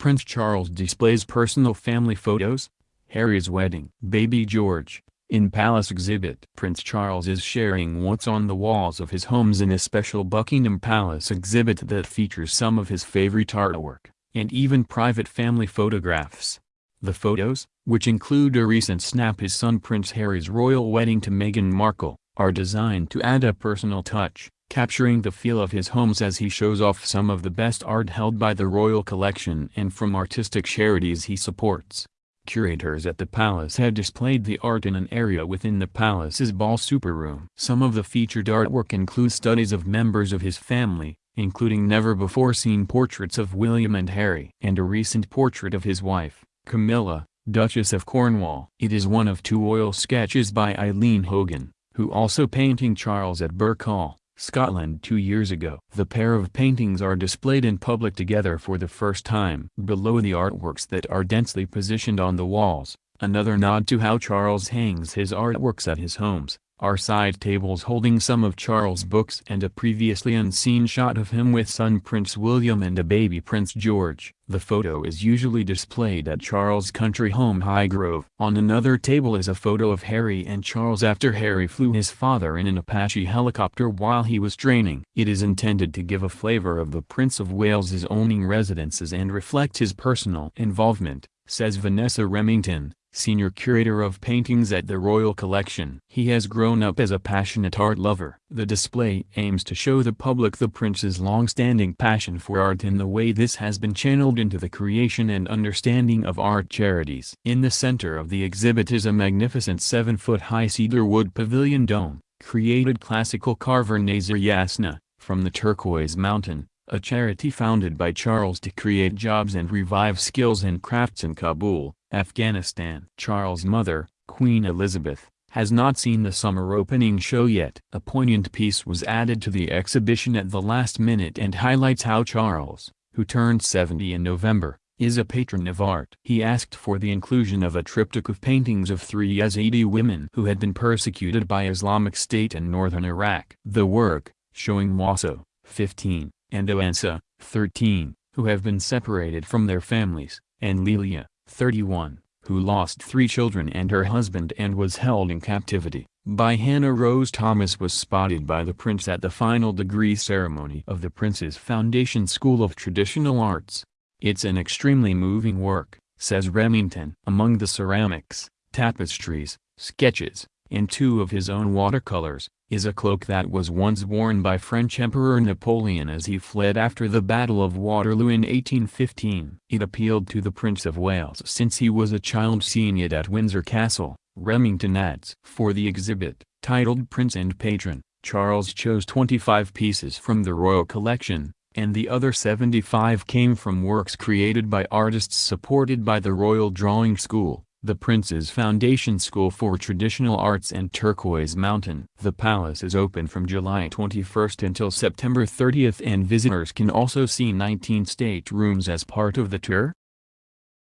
Prince Charles displays personal family photos. Harry's wedding. Baby George. In Palace exhibit. Prince Charles is sharing what's on the walls of his homes in a special Buckingham Palace exhibit that features some of his favorite artwork, and even private family photographs. The photos, which include a recent snap his son Prince Harry's royal wedding to Meghan Markle, are designed to add a personal touch, capturing the feel of his homes as he shows off some of the best art held by the royal collection and from artistic charities he supports. Curators at the palace have displayed the art in an area within the palace's ball supper room. Some of the featured artwork includes studies of members of his family, including never-before-seen portraits of William and Harry and a recent portrait of his wife, Camilla, Duchess of Cornwall. It is one of two oil sketches by Eileen Hogan, who also painting Charles at Birkhall. Scotland two years ago. The pair of paintings are displayed in public together for the first time. Below the artworks that are densely positioned on the walls, another nod to how Charles hangs his artworks at his homes, are side tables holding some of Charles' books and a previously unseen shot of him with son Prince William and a baby Prince George. The photo is usually displayed at Charles' country home Highgrove. On another table is a photo of Harry and Charles after Harry flew his father in an Apache helicopter while he was training. It is intended to give a flavor of the Prince of Wales's owning residences and reflect his personal involvement, says Vanessa Remington senior curator of paintings at the Royal Collection. He has grown up as a passionate art lover. The display aims to show the public the prince's long-standing passion for art and the way this has been channeled into the creation and understanding of art charities. In the center of the exhibit is a magnificent 7-foot-high cedar wood pavilion dome, created classical carver Nazir Yasna, from the Turquoise Mountain, a charity founded by Charles to create jobs and revive skills and crafts in Kabul, Afghanistan. Charles' mother, Queen Elizabeth, has not seen the summer opening show yet. A poignant piece was added to the exhibition at the last minute and highlights how Charles, who turned 70 in November, is a patron of art. He asked for the inclusion of a triptych of paintings of three Yazidi women who had been persecuted by Islamic State in northern Iraq. The work, showing Waso, 15, and Oansa, 13, who have been separated from their families, and Lilia, 31, who lost three children and her husband and was held in captivity, by Hannah Rose Thomas was spotted by the prince at the final degree ceremony of the Prince's Foundation School of Traditional Arts. It's an extremely moving work, says Remington. Among the ceramics, tapestries, sketches, and two of his own watercolors, is a cloak that was once worn by French Emperor Napoleon as he fled after the Battle of Waterloo in 1815. It appealed to the Prince of Wales since he was a child seeing it at Windsor Castle, Remington adds. For the exhibit, titled Prince and Patron, Charles chose 25 pieces from the royal collection, and the other 75 came from works created by artists supported by the Royal Drawing School the Prince's Foundation School for Traditional Arts and Turquoise Mountain. The palace is open from July 21 until September 30 and visitors can also see 19 state rooms as part of the tour.